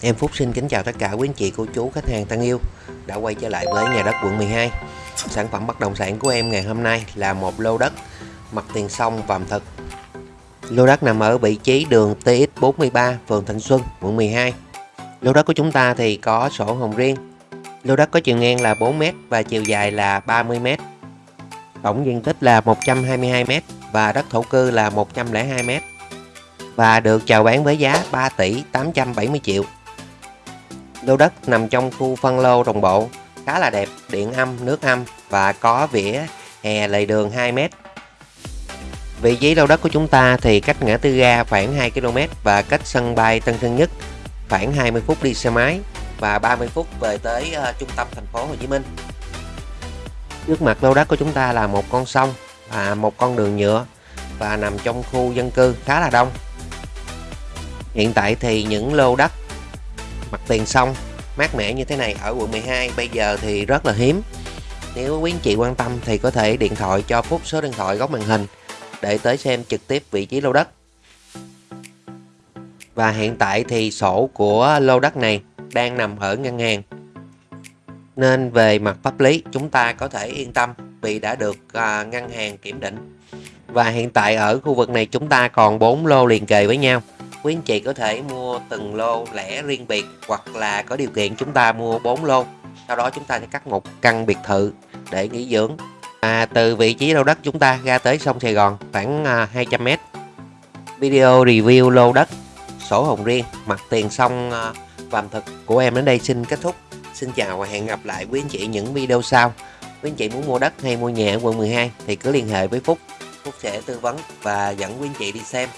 Em Phúc xin kính chào tất cả quý anh chị, cô chú, khách hàng thân yêu đã quay trở lại với nhà đất quận 12. Sản phẩm bất động sản của em ngày hôm nay là một lô đất mặt tiền sông Vàm Thực. Lô đất nằm ở vị trí đường TX43, phường Thịnh Xuân, quận 12. Lô đất của chúng ta thì có sổ hồng riêng. Lô đất có chiều ngang là 4m và chiều dài là 30m. Tổng diện tích là 122m và đất thổ cư là 102m và được chào bán với giá 3 tỷ 870 triệu. Lô đất nằm trong khu phân lô đồng bộ, khá là đẹp, điện âm, nước âm và có vỉa hè lề đường 2m. Vị trí lô đất của chúng ta thì cách ngã tư ga khoảng 2 km và cách sân bay Tân Sơn Nhất khoảng 20 phút đi xe máy và 30 phút về tới uh, trung tâm thành phố Hồ Chí Minh. Trước mặt lô đất của chúng ta là một con sông và một con đường nhựa và nằm trong khu dân cư khá là đông. Hiện tại thì những lô đất mặt tiền sông mát mẻ như thế này ở quận 12 bây giờ thì rất là hiếm. Nếu quý anh chị quan tâm thì có thể điện thoại cho Phúc số điện thoại góc màn hình để tới xem trực tiếp vị trí lô đất. Và hiện tại thì sổ của lô đất này đang nằm ở ngân hàng. Nên về mặt pháp lý chúng ta có thể yên tâm vì đã được à, ngân hàng kiểm định. Và hiện tại ở khu vực này chúng ta còn 4 lô liền kề với nhau quý anh chị có thể mua từng lô lẻ riêng biệt hoặc là có điều kiện chúng ta mua 4 lô. Sau đó chúng ta sẽ cắt một căn biệt thự để nghỉ dưỡng. À, từ vị trí lô đất chúng ta ra tới sông Sài Gòn khoảng à, 200m video review lô đất sổ hồng riêng mặt tiền sông à, Vàm Thực của em đến đây xin kết thúc. Xin chào và hẹn gặp lại quý anh chị những video sau. Quý anh chị muốn mua đất hay mua nhà ở quận 12 thì cứ liên hệ với Phúc. Phúc sẽ tư vấn và dẫn quý anh chị đi xem.